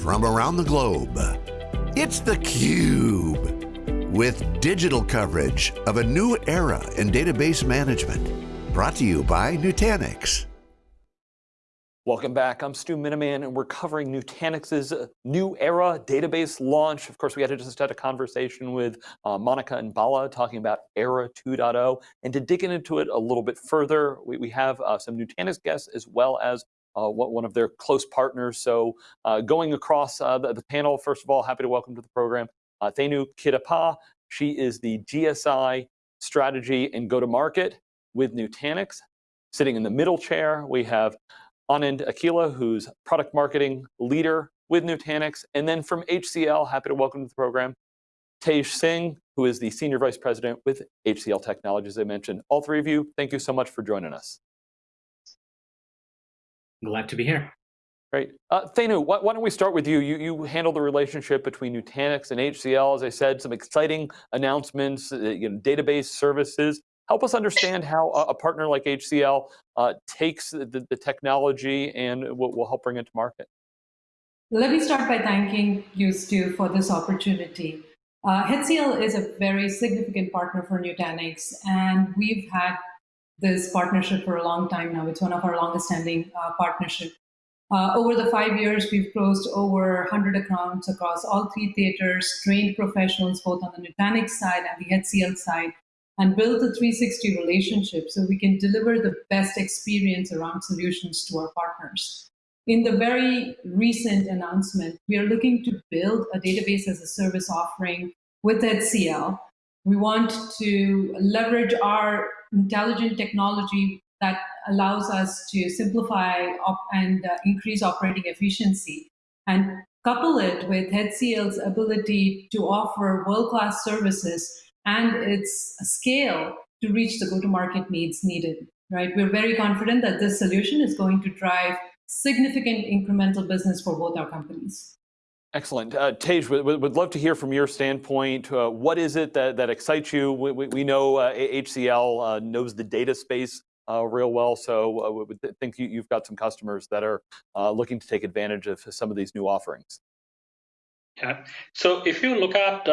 from around the globe. It's theCUBE, with digital coverage of a new era in database management. Brought to you by Nutanix. Welcome back, I'm Stu Miniman, and we're covering Nutanix's new era database launch. Of course, we had to just had a conversation with uh, Monica and Bala talking about Era 2.0. And to dig into it a little bit further, we, we have uh, some Nutanix guests as well as uh, one of their close partners. So uh, going across uh, the, the, panel, first of all, happy to welcome to the program uh, Thenu Kitapa. She is the GSI strategy and go-to-market with Nutanix. Sitting in the middle chair, we have Anand Akela, who's product marketing leader with Nutanix. And then from HCL, happy to welcome to the program, Tej Singh, who is the Senior Vice President with HCL Technologies, I mentioned. All three of you, thank you so much for joining us. Glad to be here. Great. Uh, Thenu, why, why, don't we start with you? you? You handle the relationship between Nutanix and HCL. As I said, some exciting announcements, uh, you know, database services. Help us understand how a, a partner like HCL uh, takes the, the, technology and will, will help bring it to market. Let me start by thanking you, Stu, for this opportunity. Uh, HCL is a very significant partner for Nutanix, and we've had this partnership for a long time now. It's one of our longest standing uh, partnerships. Uh, over the five years, we've closed over 100 accounts across all three theaters, trained professionals both on the Nutanix side and the HCL side, and built a 360 relationship so we can deliver the best experience around solutions to our partners. In the very recent announcement, we are looking to build a database as a service offering with HCL. We want to leverage our intelligent technology that allows us to simplify and uh, increase operating efficiency and couple it with HCL's ability to offer world-class services and its scale to reach the go-to-market needs needed, right? We're very confident that this solution is going to drive significant incremental business for both our companies. Excellent. Uh, Tej, would, would love to hear from your standpoint. Uh, what is it that, that excites you? We, we, we know uh, HCL uh, knows the data space uh, real well, so uh, we think you, have got some customers that are looking to take advantage of some of these new offerings. Yeah. So if you look at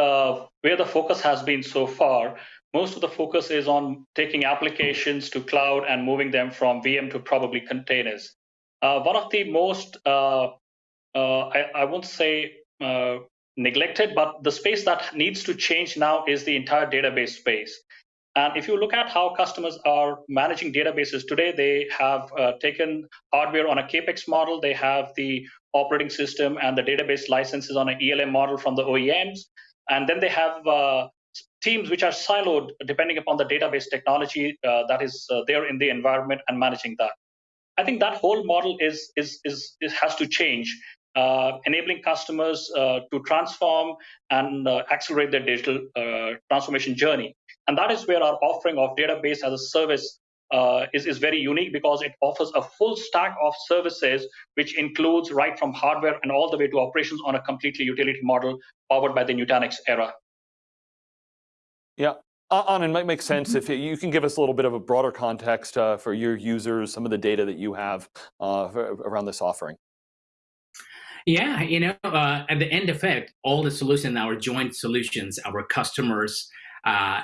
where the focus has been so far, most of the focus is on taking applications to cloud and moving them from VM to probably containers. One of the most, I, I, won't say uh, neglected, but the space that needs to change now is the entire database space. And if you look at how customers are managing databases today, they have uh, taken hardware on a capex model. They have the operating system and the database licenses on an ELM model from the OEMs. And then they have uh, teams which are siloed depending upon the database technology uh, that is uh, there in the environment and managing that. I think that whole model is, is, is, is has to change, uh, enabling customers uh, to transform and uh, accelerate their digital transformation journey. And that is where our offering of database as a service uh, is, is very unique because it offers a full stack of services, which includes right from hardware and all the way to operations on a completely utility model powered by the Nutanix era. Yeah, uh, Anand, might make sense if you can give us a little bit of a broader context uh, for your users, some of the data that you have uh, around this offering. Yeah, you know, uh, at the end of it, all the solutions, our joint solutions, our customers, uh,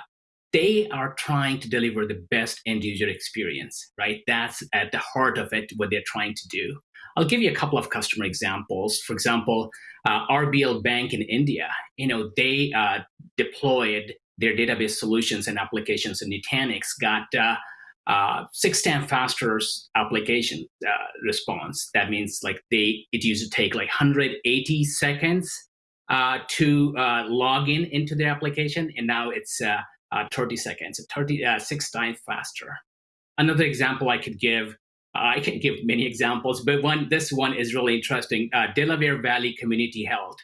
they are trying to deliver the best end user experience, right? That's at the heart of it, what they're trying to do. I'll give you a couple of customer examples. For example, uh, RBL Bank in India, you know, they uh, deployed their database solutions and applications in Nutanix, got uh, six times faster application uh, response. That means like they, it used to take like 180 seconds uh, to uh, log in into the application, and now it's uh, uh, 30 seconds, 30, uh, six times faster. Another example I could give, I can give many examples, but one, this one is really interesting. Uh, Delaware Valley Community Health.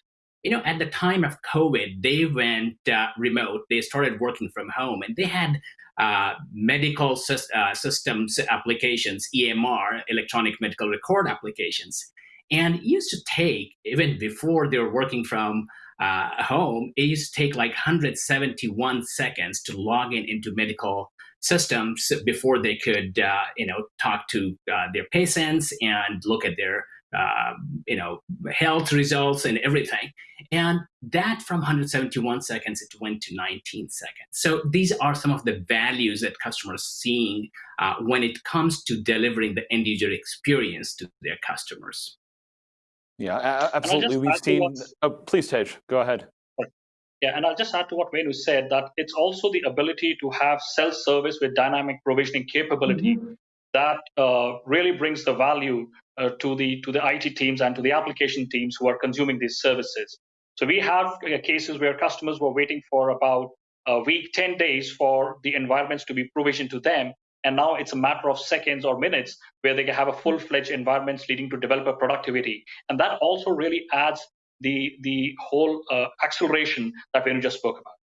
You know, at the time of COVID, they went uh, remote. They started working from home, and they had uh, medical systems applications, EMR, electronic medical record applications. And it used to take, even before they were working from uh, home, it used to take like 171 seconds to log in into medical systems before they could, uh, you know, talk to uh, their patients and look at their uh, you know, health results and everything. And that from 171 seconds, it went to 19 seconds. So these are some of the values that customers seeing uh, when it comes to delivering the end user experience to their customers. Yeah, absolutely. We've seen. Oh, please, Tej, go ahead. Yeah, and I'll just add to what Thenu said that it's also the ability to have self-service with dynamic provisioning capability mm -hmm. that uh, really brings the value uh, to the to the IT teams and to the application teams who are consuming these services. So we have uh, cases where customers were waiting for about a week, 10 days for the environments to be provisioned to them. And now it's a matter of seconds or minutes where they can have a full-fledged environments leading to developer productivity. And that also really adds the the whole uh, acceleration that Thenu just spoke about.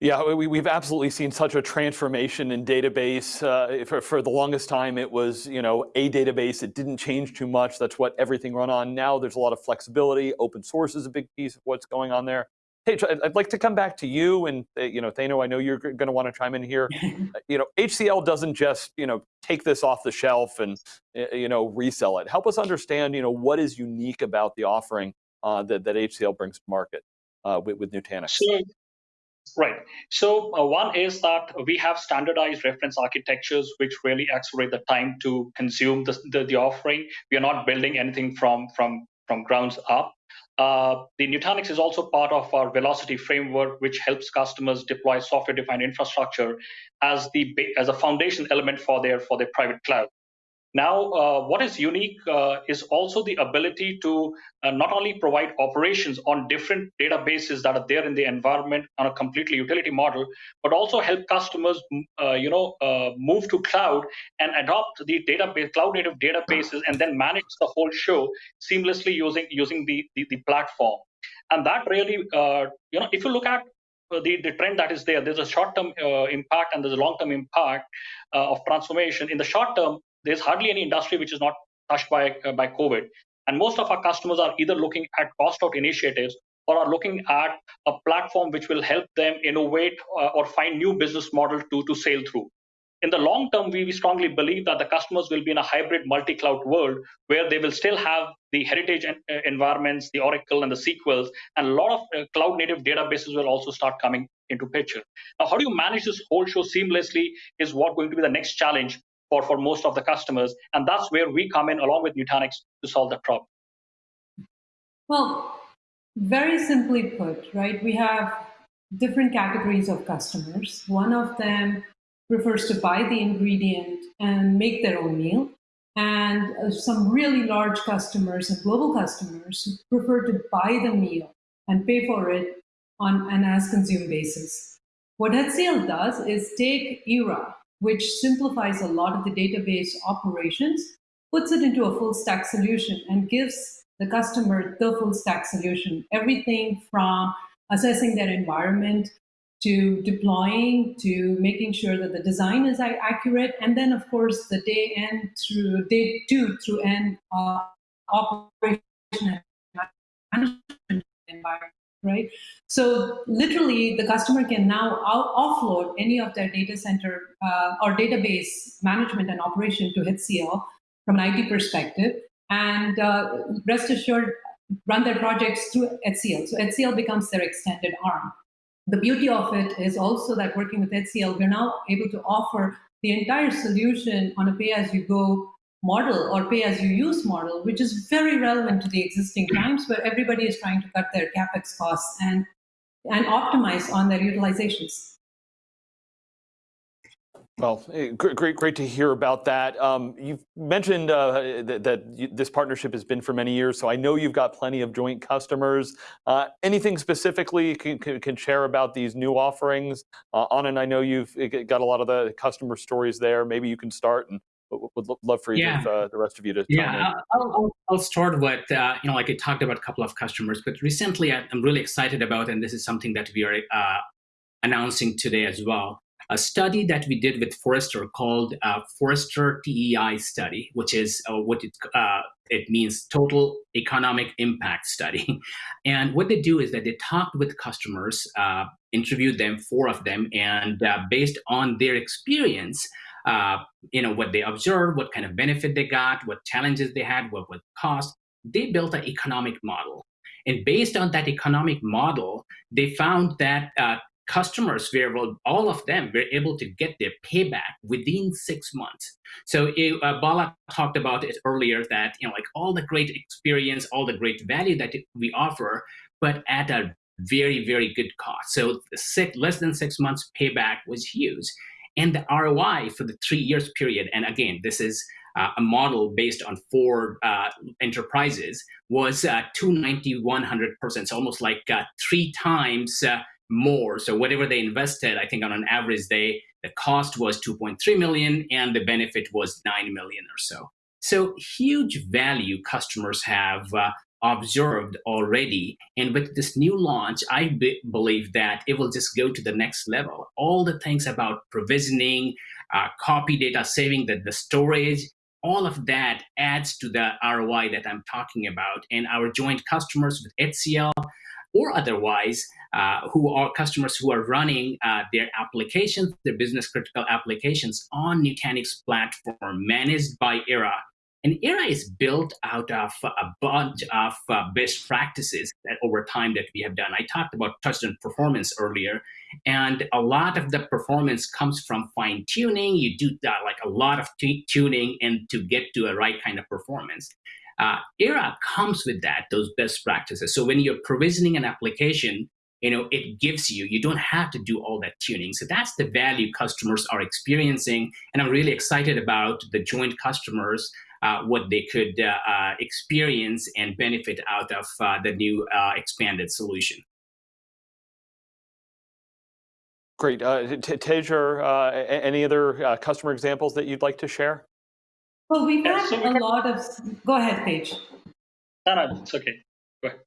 Yeah, we, have absolutely seen such a transformation in database. Uh, for, for the longest time, it was you know a database. It didn't change too much. That's what everything run on. Now there's a lot of flexibility. Open source is a big piece of what's going on there. Hey, I'd like to come back to you and uh, you know, Thenu, I know you're going to want to chime in here. Uh, you know, HCL doesn't just you know take this off the shelf and uh, you know resell it. Help us understand you know what is unique about the offering uh, that that HCL brings to market uh, with, with Nutanix. So, right. So uh, one is that we have standardized reference architectures which really accelerate the time to consume the, the, the offering. We are not building anything from from from grounds up. Uh, the Nutanix is also part of our Velocity framework, which helps customers deploy software-defined infrastructure as the as a foundation element for their for their private cloud. Now, uh, what is unique uh, is also the ability to uh, not only provide operations on different databases that are there in the environment on a completely utility model, but also help customers, uh, you know, uh, move to cloud and adopt the database, cloud native databases, and then manage the whole show seamlessly using using the the, the platform. And that really, uh, you know, if you look at the, the trend that is there. There's a short-term uh, impact and there's a long-term impact uh, of transformation. In the short term, there's hardly any industry which is not touched by uh, by COVID. And most of our customers are either looking at cost out initiatives or are looking at a platform which will help them innovate uh, or find new business model to, to sail through. In the long term, we, we strongly believe that the customers will be in a hybrid multi-cloud world where they will still have the heritage uh, environments, the Oracle and the SQLs, and a lot of uh, cloud native databases will also start coming into picture. Now, how do you manage this whole show seamlessly is what going to be the next challenge for, for most of the customers. And that's where we come in along with Nutanix to solve that problem. Well, very simply put, right, we have different categories of customers. One of them prefers to buy the ingredient and make their own meal. And uh, some really large customers and global customers prefer to buy the meal and pay for it on an as consumed basis. What HCL does is take Era, which simplifies a lot of the database operations, puts it into a full stack solution and gives the customer the full stack solution. Everything from assessing their environment to deploying to making sure that the design is accurate and then of course the day end through day two through end uh, operation management environment right? So literally, the customer can now offload any of their data center uh, or database management and operation to HCL from an IT perspective, and uh, rest assured, run their projects through HCL. So HCL becomes their extended arm. The beauty of it is also that working with HCL, we're now able to offer the entire solution on a pay-as-you-go model or pay as you use model, which is very relevant to the existing times where everybody is trying to cut their capex costs and and optimize on their utilizations. Well, eh, great, great to hear about that. Um, you've mentioned uh, that, that, this partnership has been for many years, so I know you've got plenty of joint customers. Uh, anything specifically you can, can, can, share about these new offerings? Uh, Anand, I know you've eh, got a lot of the customer stories there. Maybe you can start and would love for you yeah. to, uh, the rest of you to yeah I'll, I'll, I'll, start with uh, you know like i talked about a couple of customers but recently i'm really excited about and this is something that we are uh, announcing today as well a study that we did with Forrester called uh, Forrester TEI study, which is uh, what it, uh, it means total economic impact study. and what they do is that they talked with customers, uh, interviewed them, four of them, and uh, based on their experience, uh, you know, what they observed, what kind of benefit they got, what challenges they had, what would cost. They built an economic model. And based on that economic model, they found that uh, customers were able, all of them were able to get their payback within six months. So it, uh, Bala talked about it earlier that you know like all the great experience, all the great value that we offer, but at a very very good cost. So six, less than six months payback was huge, and the ROI for the three years period. And again, this is uh, a model based on four uh, enterprises was uh, 290 100%. So almost like uh, three times uh, more. So whatever they invested, I think on an average, day, the cost was 2.3 million and the benefit was 9 million or so. So huge value customers have uh, observed already. And with this new launch, I be believe that it will just go to the next level. All the things about provisioning, uh, copy data, saving the, the storage, all of that adds to the ROI that I'm talking about. And our joint customers with HCL or otherwise, uh, who are customers who are running uh, their applications, their business critical applications on Nutanix platform managed by Era. And Era is built out of a bunch of uh, best practices that over time that we have done. I talked about touched on performance earlier, and a lot of the performance comes from fine tuning. You do that, like a lot of tuning and to get to a right kind of performance. Uh, Era comes with that, those best practices. So when you're provisioning an application, you know, it gives you, you don't have to do all that tuning. So that's the value customers are experiencing. And I'm really excited about the joint customers, uh, what they could uh, uh, experience and benefit out of uh, the new uh, expanded solution. Great. Uh, Tejer, any other customer examples that you'd like to share? Well, we've yeah, had so we a lot of. Go ahead, Paige. No, no, it's okay. Go ahead.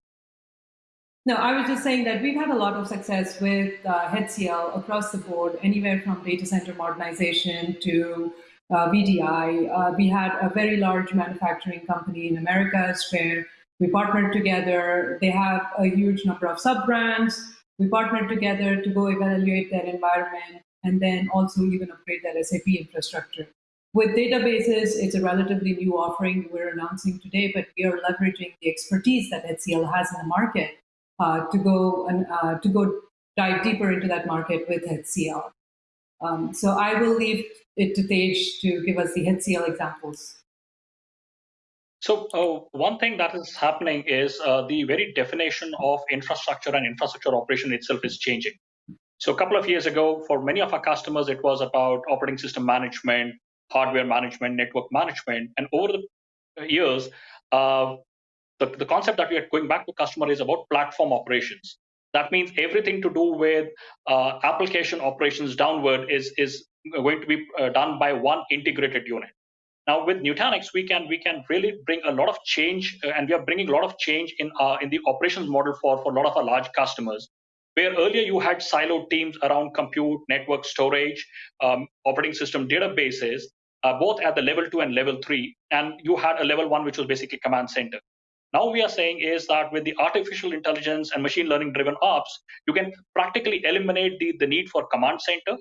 No, I was just saying that we've had a lot of success with uh, HCL across the board, anywhere from data center modernization to uh, VDI. Uh, we had a very large manufacturing company in Americas where we partnered together. They have a huge number of sub brands. We partnered together to go evaluate their environment and then also even upgrade their SAP infrastructure. With databases, it's a relatively new offering we're announcing today, but we are leveraging the expertise that HCL has in the market uh, to go and uh, to go dive deeper into that market with HCL. Um, so I will leave it to Tej to give us the HCL examples. So uh, one thing that is happening is uh, the very definition of infrastructure and infrastructure operation itself is changing. So a couple of years ago, for many of our customers, it was about operating system management, hardware management, network management. And over the years, uh, the, the concept that we are going back to customer is about platform operations. That means everything to do with uh, application operations downward is, is going to be uh, done by one integrated unit. Now with Nutanix, we can we can really bring a lot of change, uh, and we are bringing a lot of change in uh, in the operations model for for a lot of our large customers where earlier you had siloed teams around compute, network storage, um, operating system databases, uh, both at the level two and level three, and you had a level one, which was basically command center. Now we are saying is that with the artificial intelligence and machine learning driven ops, you can practically eliminate the, the need for command center.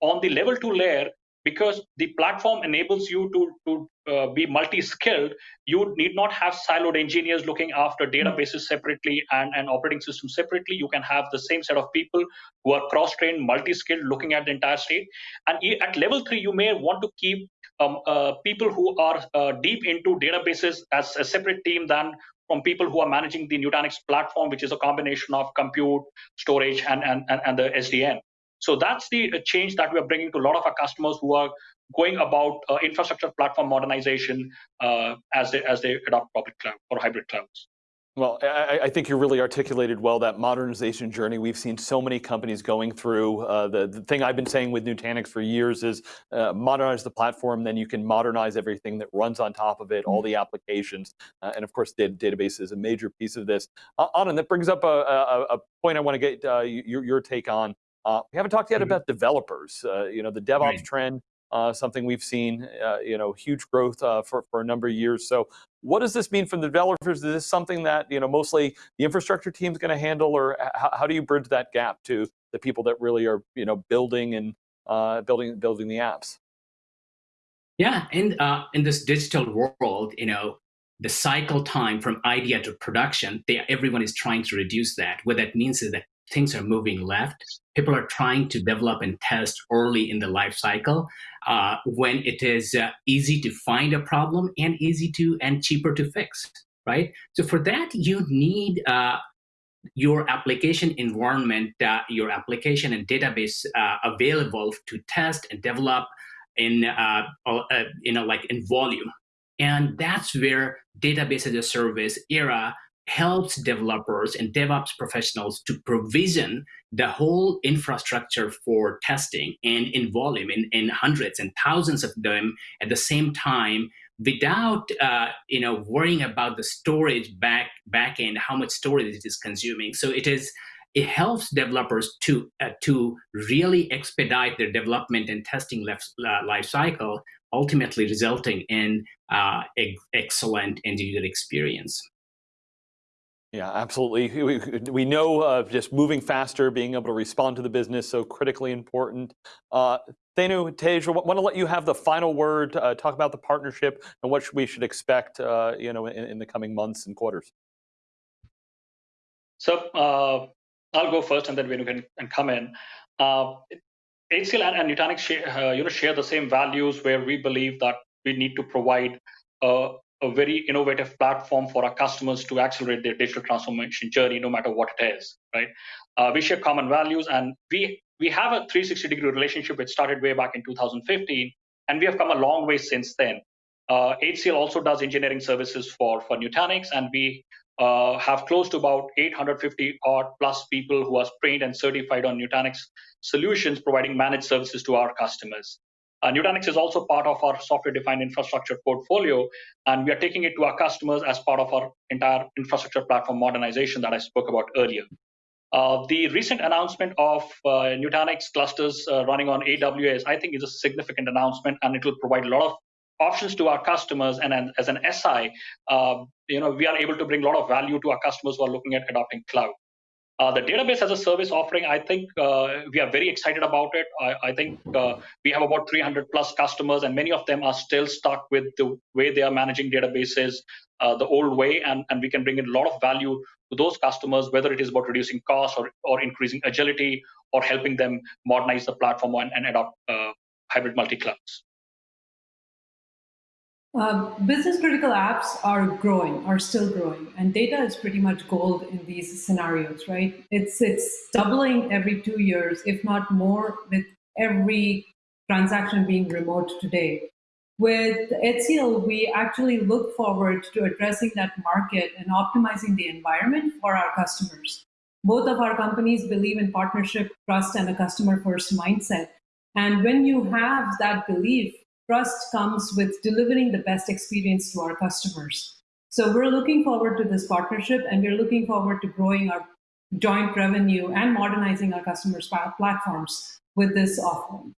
On the level two layer, because the platform enables you to, to uh, be multi-skilled, you need not have siloed engineers looking after databases separately and, and operating systems separately. You can have the same set of people who are cross-trained, multi-skilled, looking at the entire state. And at level three, you may want to keep um, uh, people who are uh, deep into databases as a separate team than from people who are managing the Nutanix platform, which is a combination of compute, storage, and, and, and, the SDN. So that's the change that we are bringing to a lot of our customers who are going about uh, infrastructure platform modernization uh, as they as they adopt public cloud or hybrid clouds. Well, I, I, think you really articulated well that modernization journey. We've seen so many companies going through. Uh, the, the thing I've been saying with Nutanix for years is uh, modernize the platform, then you can modernize everything that runs on top of it, all mm-hmm. the applications. Uh, and of course, data, database is a major piece of this. Uh, Anand, that brings up a, a, a point I want to get uh, your, your, take on. Uh, we haven't talked yet mm -hmm. about developers. Uh, you know, the DevOps right. trend, uh, something we've seen, uh, you know, huge growth uh, for, for a number of years. So what does this mean for the developers? Is this something that, you know, mostly the infrastructure team is going to handle or how, do you bridge that gap to the people that really are, you know, building and building, building the apps? Yeah, and uh, in this digital world, you know, the cycle time from idea to production, they, everyone is trying to reduce that. What that means is that things are moving left. People are trying to develop and test early in the life cycle uh, when it is uh, easy to find a problem and easy to and cheaper to fix, right? So for that, you need uh, your application environment, uh, your application and database uh, available to test and develop in, uh, you know, like in volume. And that's where database as a service era helps developers and DevOps professionals to provision the whole infrastructure for testing and in volume, in, in hundreds and thousands of them at the same time without uh, you know worrying about the storage back back end, how much storage it is consuming. So it is it helps developers to uh, to really expedite their development and testing uh, life cycle, ultimately resulting in uh, excellent end user experience. Yeah, absolutely. We, we know uh, just moving faster, being able to respond to the business, so critically important. Uh, Thenu, Tej, I want to let you have the final word, uh, talk about the partnership and what we should expect uh, you know, in, in, the coming months and quarters. So uh, I'll go first and then Thenu can, can come in. Uh, HCL and, and Nutanix share, uh, you know, share the same values where we believe that we need to provide a very innovative platform for our customers to accelerate their digital transformation journey, no matter what it is, right? Uh, we share common values, and we we have a 360 degree relationship which started way back in 2015, and we have come a long way since then. Uh, HCL also does engineering services for for Nutanix, and we uh, have close to about 850 odd plus people who are trained and certified on Nutanix solutions, providing managed services to our customers. Uh, Nutanix is also part of our software-defined infrastructure portfolio, and we are taking it to our customers as part of our entire infrastructure platform modernization that I spoke about earlier. Uh, the recent announcement of uh, Nutanix clusters uh, running on AWS, I think, is a significant announcement, and it will provide a lot of options to our customers. And an, as an SI, uh, you know, we are able to bring a lot of value to our customers who are looking at adopting cloud. Uh, the database as a service offering, I think uh, we are very excited about it. I, I think uh, we have about 300 plus customers, and many of them are still stuck with the way they are managing databases uh, the old way, and, and we can bring in a lot of value to those customers, whether it is about reducing costs or, or increasing agility or helping them modernize the platform and, and adopt uh, hybrid multi-clouds. Uh, business critical apps are growing, are still growing, and data is pretty much gold in these scenarios, right? It's it's doubling every two years, if not more, with every transaction being remote today. With HCL, we actually look forward to addressing that market and optimizing the environment for our customers. Both of our companies believe in partnership, trust, and a customer first mindset. And when you have that belief, trust comes with delivering the best experience to our customers. So we're looking forward to this partnership and we're looking forward to growing our joint revenue and modernizing our customers' platforms with this offering.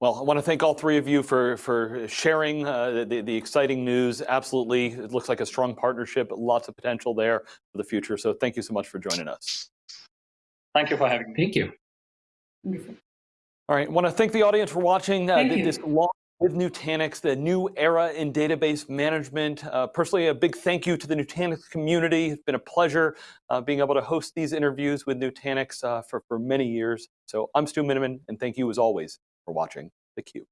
Well, I want to thank all three of you for, for sharing uh, the, the exciting news. Absolutely, it looks like a strong partnership, lots of potential there for the future. So thank you so much for joining us. Thank you for having me. Thank you. Wonderful. All right, I want to thank the audience for watching uh, this launch with Nutanix, the new era in database management. Uh, personally, a big thank you to the Nutanix community. It's been a pleasure uh, being able to host these interviews with Nutanix uh, for, for many years. So I'm Stu Miniman, and thank you as always for watching theCUBE.